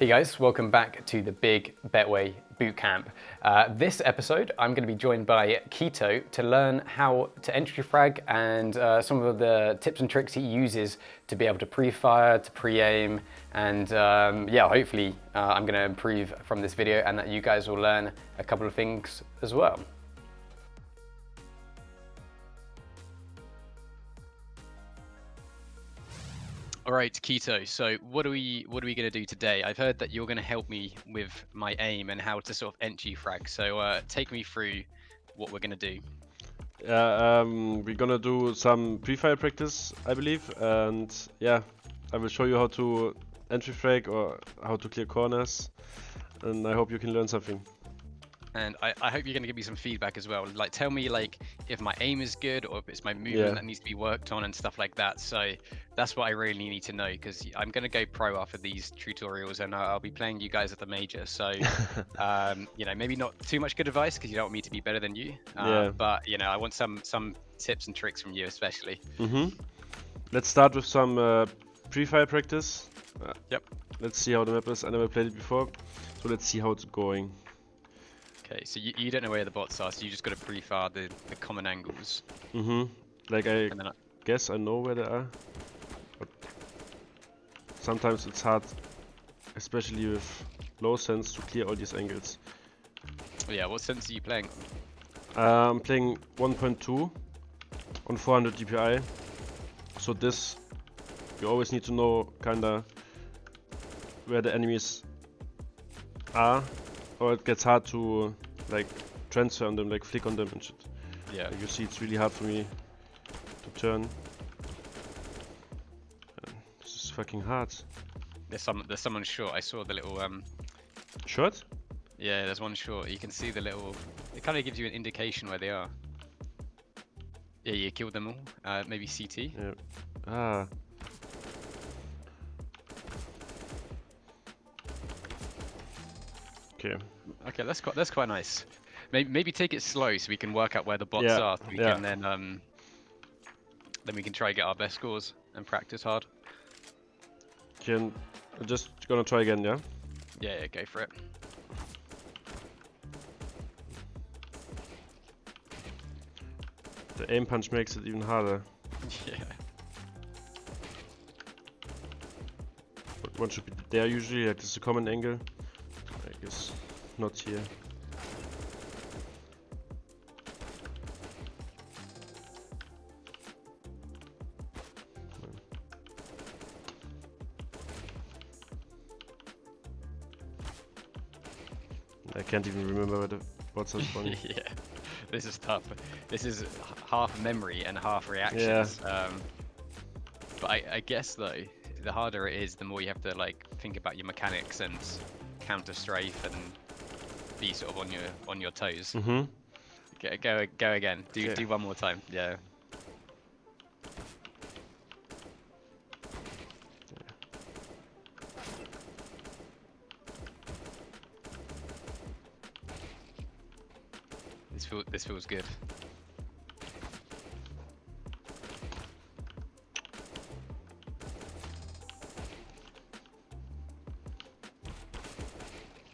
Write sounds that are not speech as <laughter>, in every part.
Hey guys, welcome back to the Big Betway Bootcamp. Uh, this episode, I'm going to be joined by k1to to learn how to entry frag and uh, some of the tips and tricks he uses to be able to pre-fire, to pre-aim, and um, yeah, hopefully uh, I'm going to improve from this video and that you guys will learn a couple of things as well. All right, k1to. So what are we what are we gonna do today? I've heard that you're gonna help me with my aim and how to sort of entry frag. So uh, take me through what we're gonna do. Yeah, um, we're gonna do some pre-fire practice, I believe, and yeah, I will show you how to entry frag or how to clear corners, and I hope you can learn something and I, I hope you're going to give me some feedback as well. Like, tell me like if my aim is good or if it's my movement Yeah. that needs to be worked on and stuff like that. So that's what I really need to know because I'm going to go pro after these tutorials and I'll I'll be playing you guys at the major. So <laughs> um, you know, maybe not too much good advice because you don't want me to be better than you. Uh, Yeah. But you know, I want some some tips and tricks from you, especially. Mm-hmm. Let's start with some uh, pre-fire practice. Uh, Yep. Let's see how the map is. I never played it before, so let's see how it's going. Okay, so you, you don't know where the bots are, so you just got to pre-fire the, the common angles, hmm Like I I, guess I know where they are, but sometimes it's hard, especially with low sense, to clear all these angles. oh yeah, what sense are you playing? Uh, I'm playing 1.2 on 400 DPI. So this, you always need to know kinda where the enemies are, or it gets hard to like transfer on them, like flick on them and shit. Yeah. Like you see, it's really hard for me to turn. Uh, This is fucking hard. There's some there's someone short. I saw the little um Short? yeah, there's one short. You can see the little it kind of gives you an indication where they are. Yeah, you killed them all. Uh maybe CT. Yeah. Ah. Okay. Okay, that's quite that's quite nice. Maybe maybe take it slow so we can work out where the bots Yeah, are. So we yeah. can then um then we can try get our best scores and practice hard. Can I'm just gonna try again, yeah? Yeah, yeah, go for it. The aim punch makes it even harder. <laughs> yeah. One should be there usually, like this is a common angle. I not here. I can't even remember the bots are spawning. yeah, this is tough. This is half memory and half reactions. Um, but I, I guess though, the harder it is, the more you have to like think about your mechanics and counter strafe and be sort of on your on your toes. mm-hmm. Go go, go again. Do do one more time. Yeah. This feel this feels good.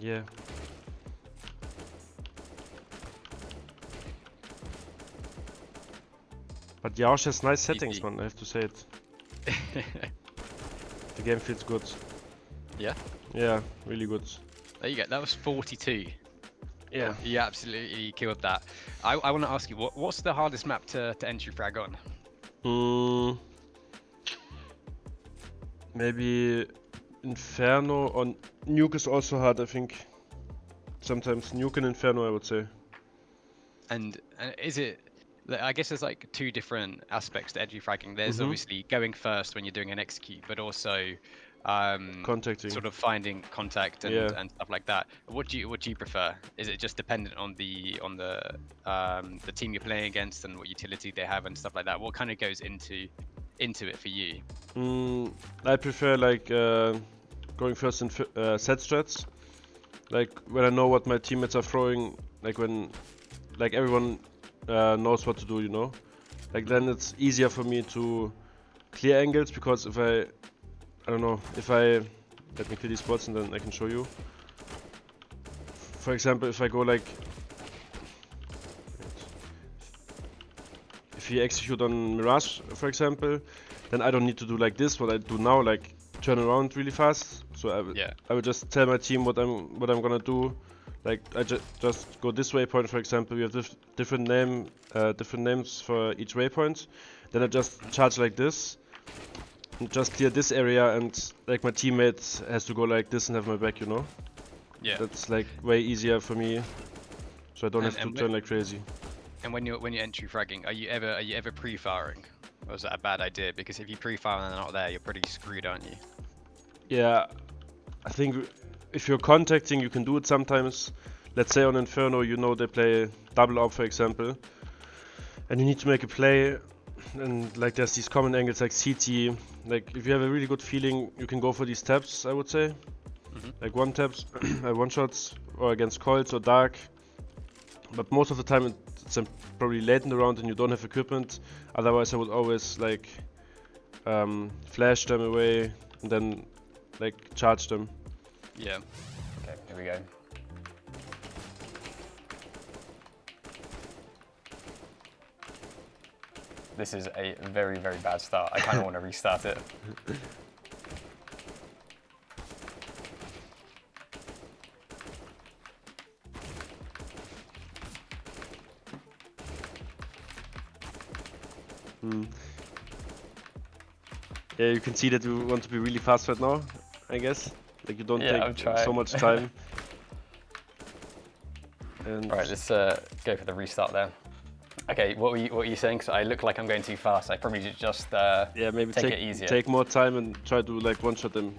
Yeah. But Yaosh has nice settings, man, I have to say it. <laughs> The game feels good. Yeah? Yeah, really good. There you go. That was 42. Yeah. You absolutely killed that. I, I want to ask you, what, what's the hardest map to, to entry frag on? Mm, maybe Inferno or Nuke is also hard, I think. Sometimes Nuke and Inferno, I would say. And, and is it? I guess there's like two different aspects to entry fragging. There's Mhm. obviously going first when you're doing an execute, but also um, Contacting. sort of finding contact and, Yeah. and stuff like that. What do you what do you prefer? Is it just dependent on the on the um, the team you're playing against and what utility they have and stuff like that? What kind of goes into into it for you? Mm, I prefer like uh, going first in uh, set strats. Like when I know what my teammates are throwing, like when like everyone uh, knows what to do, you know. Like then it's easier for me to clear angles because if I I don't know if I let me clear these spots and then I can show you. For example, if I go like... If he execute on Mirage, for example, then I don't need to do like this, what I do now, like turn around really fast. So I, Yeah. I will just tell my team what I'm what I'm gonna do. Like I ju just go this waypoint, for example. We have dif different name, uh, different names for each waypoint. Then I just charge like this, and just clear this area, and like my teammate has to go like this and have my back. You know, Yeah. that's like way easier for me, so I don't And- have to turn like crazy. And when you're when you're entry fragging, are you ever are you ever pre-firing, or is that a bad idea? Because if you pre-fire and they're not there, you're pretty screwed, aren't you? Yeah, I think if you're contacting, you can do it sometimes. Let's say on Inferno, you know they play double up, for example, and you need to make a play. And like there's these common angles like CT. Like if you have a really good feeling, you can go for these taps. I would say, Mhm. like one taps, <coughs> uh, one shots, or against coils or dark. But most of the time it's um, probably late in the round and you don't have equipment. Otherwise, I would always like um, flash them away and then like charge them. Yeah. Okay, here we go. This is a very, very bad start. I kind of want to restart it. Hmm. Yeah, you can see that we want to be really fast right now, I guess. Like you don't Yeah, take so much <laughs> time. and All right, let's uh, go for the restart there. Okay, what were you, what were you saying? Because I look like I'm going too fast. I probably should just. Uh, yeah, maybe take take it easier. take more time and try to like one shot them.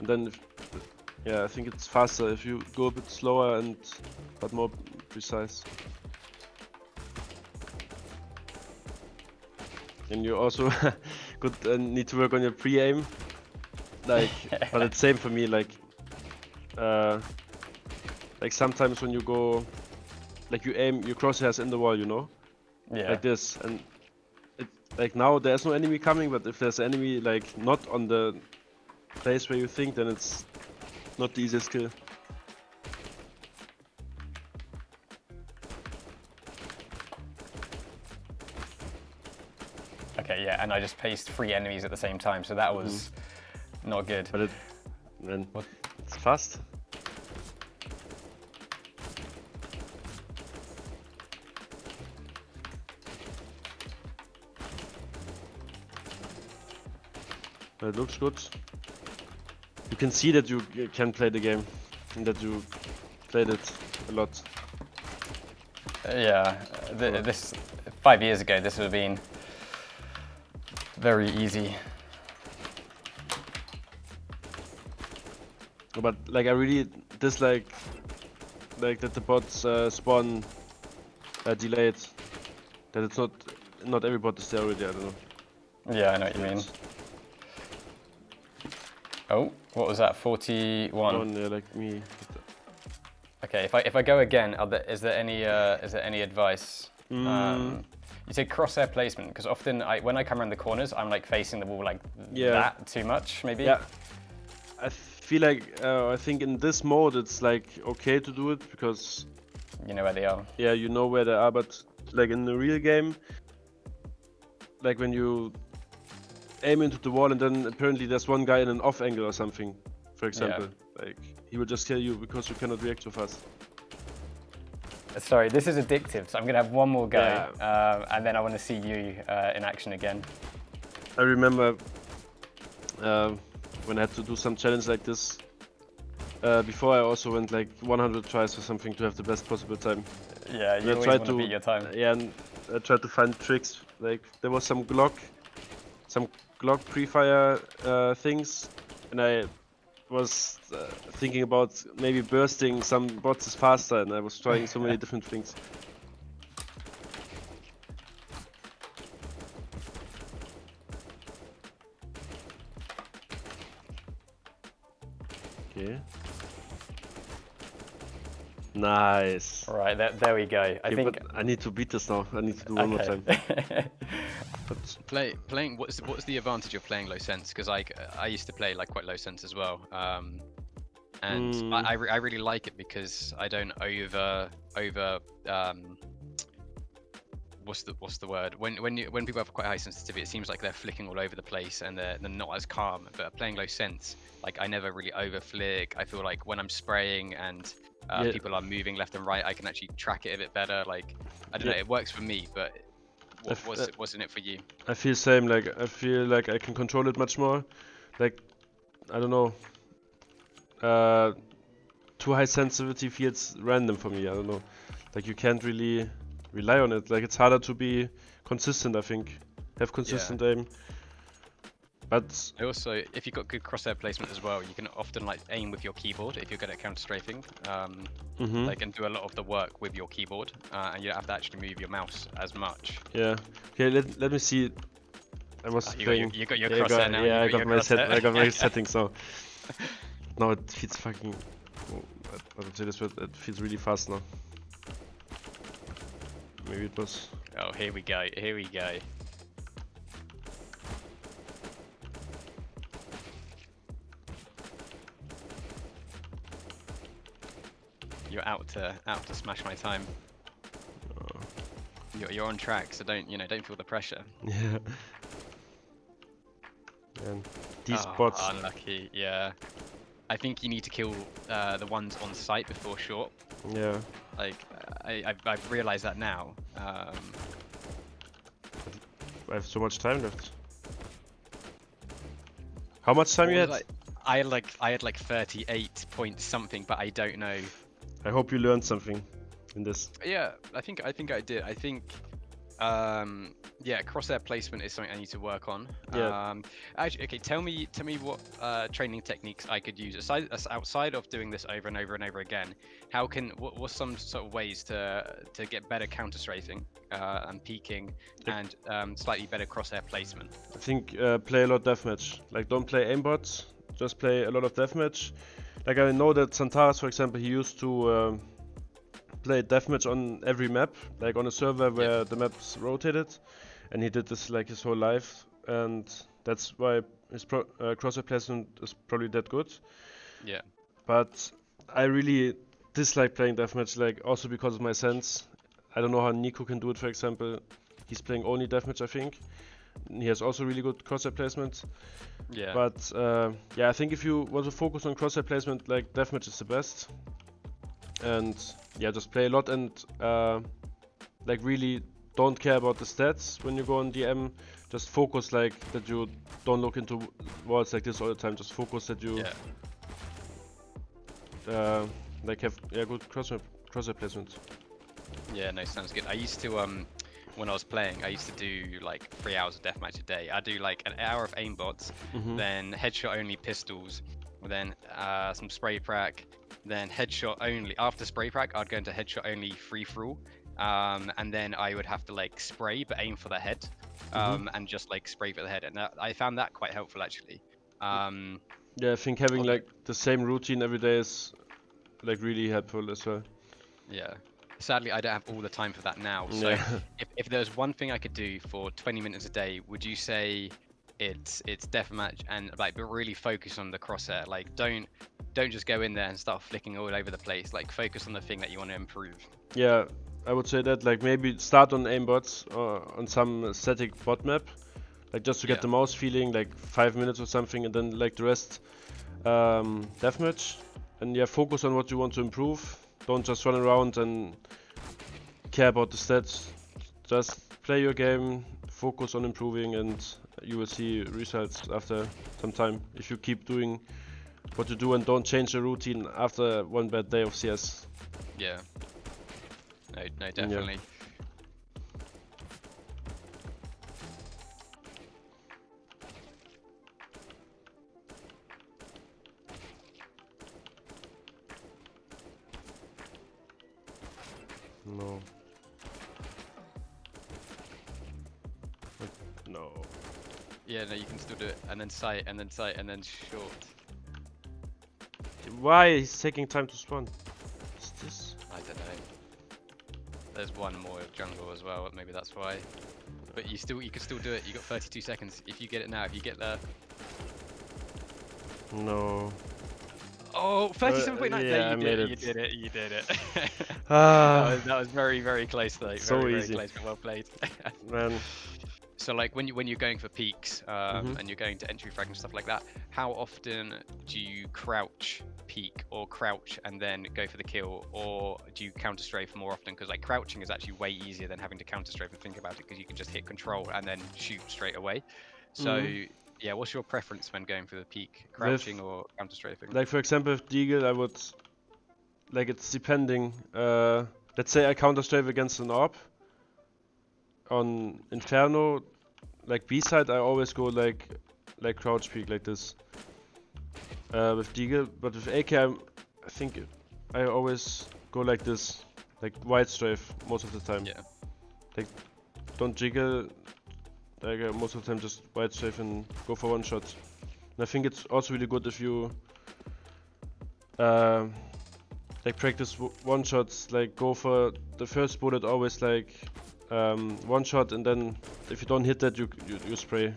And then if, yeah, I think it's faster if you go a bit slower and but more precise. And you also <laughs> could uh, need to work on your pre-aim. Like, <laughs> but it's same for me. Like, uh, like sometimes when you go, like you aim your crosshairs in the wall, you know, yeah. like this, and it, like now there's no enemy coming. But if there's enemy like not on the place where you think, then it's not the easiest kill. Okay, yeah, and I just placed three enemies at the same time, so that was not good. But it, man, What? it's fast. But it looks good. You can see that you can play the game and that you played it a lot. Uh, yeah, th- this five years ago, this would have been very easy. But like I really dislike like that the bots uh, spawn uh, delayed. That it's not not every bot is there already. I don't know. Yeah, I know what you mean. Oh, what was that? 41. One, yeah, like me. Okay, if I if I go again, there, is there any uh, is there any advice? Mm. Um, you said crosshair placement because often I when I come around the corners, I'm like facing the wall like Yeah. that too much, maybe. Yeah. I feel like uh, I think in this mode it's like okay to do it because You know where they are. yeah you know where they are, but like in the real game, like when you aim into the wall and then apparently there's one guy in an off angle or something, for example, like he will just kill you because you cannot react so fast. Sorry, this is addictive, so I'm gonna have one more go, Yeah. um, and then I want to see you uh, in action again. I remember uh, when I had to do some challenge like this. Uh, before I also went like 100 tries or something to have the best possible time. Yeah, you I always want to to beat your time. Yeah, and I tried to find tricks. Like there was some Glock, some Glock pre-fire uh, things, and I was uh, thinking about maybe bursting some bots faster, and I was trying so many <laughs> different things. Nice. All right, there, there we go. I Okay, think but I need to beat this now. I need to do one more time. <laughs> But Play playing what's what's the advantage of playing low sense? Because I I used to play like quite low sense as well. Um, and Mm. I I, re- I really like it because I don't over over um. What's the what's the word? When when you, when people have quite high sensitivity, it seems like they're flicking all over the place and they're, they're not as calm. But playing low sense, like I never really over flick. I feel like when I'm spraying and uh, Yeah. people are moving left and right, I can actually track it a bit better. Like I don't Yeah. know, it works for me, but what, what's uh, it, what's in it for you? I feel same. Like I feel like I can control it much more. Like I don't know. Uh, too high sensitivity feels random for me. I don't know. Like you can't really rely on it. Like it's harder to be consistent. I think have consistent aim. But I Also, if you've got good crosshair placement as well, you can often like aim with your keyboard if you're good at counter strafing, um, mhm, like and do a lot of the work with your keyboard, uh, and you don't have to actually move your mouse as much. yeah. Okay, let let me see. I was Uh, you, got your, you got your yeah, I crosshair got, now. yeah, you I got my set. I got my settings <laughs> now. No, it feels fucking. oh, I would say this, but it feels really fast now. Maybe it was. Oh, here we go. Here we go. You're out to out to smash my time. Uh, You're, you're on track, so don't you know? Don't feel the pressure. <laughs> yeah. And these Oh, bots. Unlucky, yeah. I think you need to kill uh, the ones on site before short. Yeah. Like, I, I've, I've realised that now. Um, I have so much time left. How much time what you had? I, I had like I had like 38 point something, but I don't know. I hope you learned something in this. Yeah, I think I think I did. I think, um, yeah, crosshair placement is something I need to work on. Yeah. Um, actually, okay, tell me tell me what uh, training techniques I could use aside outside of doing this over and over and over again. How can what what's some sort of ways to to get better counter strafing uh, and peeking Yep. and um, slightly better crosshair placement? I think uh, play a lot of deathmatch. Like don't play aimbots, just play a lot of deathmatch. Like I know that XANTARES, for example, he used to um, play deathmatch on every map, like on a server where the maps rotated, and he did this like his whole life, and that's why his pro- uh, crosshair placement is probably that good. Yeah. But I really dislike playing deathmatch, like also because of my sense. I don't know how NiKo can do it, for example. He's playing only deathmatch, I think. He has also really good crosshair placement. Yeah. But uh, yeah, I think if you want to focus on crosshair placement, like deathmatch is the best. And yeah, just play a lot and uh, like really don't care about the stats when you go on DM. Just focus like that you don't look into walls like this all the time. Just focus that you yeah. uh, like have yeah good crosshair crosshair placement. Yeah, no, sounds good. I used to um when I was playing, I used to do like three hours of deathmatch a day. I do like an hour of aimbots, Mhm. then headshot only pistols, then uh, some spray prac, then headshot only. After spray prac, I'd go into headshot only free for all, um, and then I would have to like spray but aim for the head, um, and just like spray for the head. And that, I found that quite helpful actually. Um, Yeah, I think having like the same routine every day is like really helpful as well. yeah. Sadly, I don't have all the time for that now. So Yeah. <laughs> if, if there was one thing I could do for 20 minutes a day, would you say it's it's deathmatch and like but really focus on the crosshair? Like don't don't just go in there and start flicking all over the place. Like focus on the thing that you want to improve. Yeah, I would say that like maybe start on aimbots or on some static bot map, like just to get Yeah. the mouse feeling, like five minutes or something, and then like the rest um, deathmatch. And yeah, focus on what you want to improve. Don't just run around and care about the stats. Just play your game, focus on improving, and you will see results after some time if you keep doing what you do and don't change the routine after one bad day of CS. Yeah. No, no, definitely. No. No. Yeah, no, you can still do it. And then site, and then site, and then short. Why is taking time to spawn? What's this? I don't know. There's one more jungle as well. Maybe that's why. but you still you can still do it. You got 32 seconds. If you get it now, if you get there. No. Oh, 37.9. Uh, yeah, you did it. You did it. You did it. that, was, that was very very close though. So very, easy. Very close, but well played. <laughs> man. so like when you when you're going for peeks um, Mhm. and you're going to entry frag and stuff like that, how often do you crouch peak or crouch and then go for the kill, or do you counter strafe more often? Because like crouching is actually way easier than having to counter strafe and think about it because you can just hit control and then shoot straight away. So Mhm. Yeah, what's your preference when going for the peak, crouching or counter strafing? Like for example, with Deagle, I would like it's depending. Uh, let's say I counter strafe against an orb. On Inferno, like B side, I always go like like crouch peek like this. Uh, with Deagle, but with AK, I'm, I think I always go like this, like wide strafe most of the time. Yeah. Like don't jiggle. Like uh, most of the time, just wide safe and go for one shot. And I think it's also really good if you uh, like practice one shots, like go for the first bullet always like um, one shot, and then if you don't hit that, you you, you spray.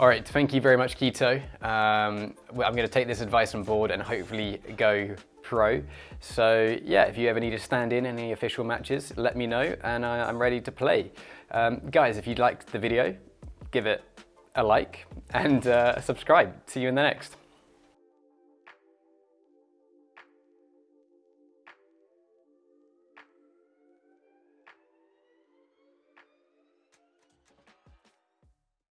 All right, thank you very much, k1to. Um, I'm going to take this advice on board and hopefully go pro. So, yeah, if you ever need to stand in any official matches, let me know and I, I'm ready to play. Um, guys, if you liked the video, give it a like and uh, subscribe. See you in the next.